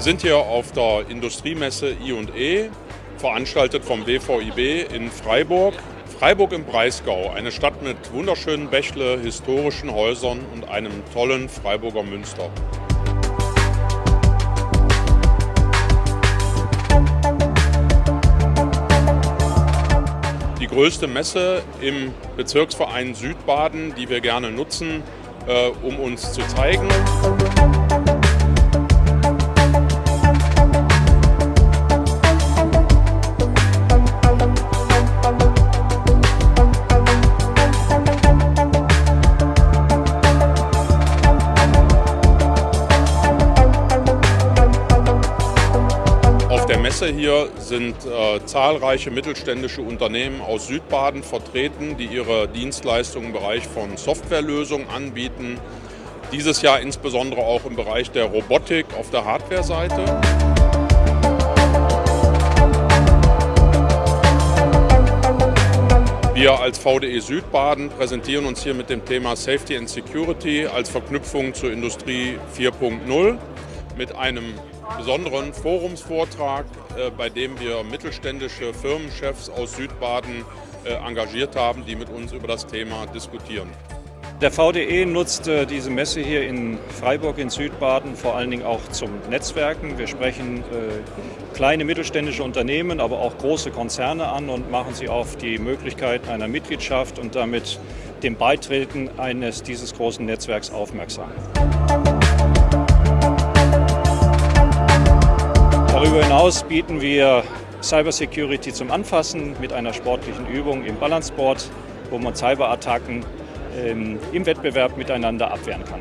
Wir sind hier auf der Industriemesse I&E, veranstaltet vom WVIB in Freiburg. Freiburg im Breisgau, eine Stadt mit wunderschönen Bächle, historischen Häusern und einem tollen Freiburger Münster. Die größte Messe im Bezirksverein Südbaden, die wir gerne nutzen, äh, um uns zu zeigen. Messe hier sind äh, zahlreiche mittelständische Unternehmen aus Südbaden vertreten, die ihre Dienstleistungen im Bereich von Softwarelösungen anbieten. Dieses Jahr insbesondere auch im Bereich der Robotik auf der Hardware-Seite. Wir als VDE Südbaden präsentieren uns hier mit dem Thema Safety and Security als Verknüpfung zur Industrie 4.0 mit einem besonderen Forumsvortrag, äh, bei dem wir mittelständische Firmenchefs aus Südbaden äh, engagiert haben, die mit uns über das Thema diskutieren. Der VDE nutzt äh, diese Messe hier in Freiburg in Südbaden vor allen Dingen auch zum Netzwerken. Wir sprechen kleine mittelständische Unternehmen, aber auch große Konzerne an und machen sie auf die Möglichkeit einer Mitgliedschaft und damit dem Beitreten eines dieses großen Netzwerks aufmerksam. Hinaus bieten wir Cybersecurity zum Anfassen mit einer sportlichen Übung im Balanceboard, wo man Cyberattacken ähm, im Wettbewerb miteinander abwehren kann.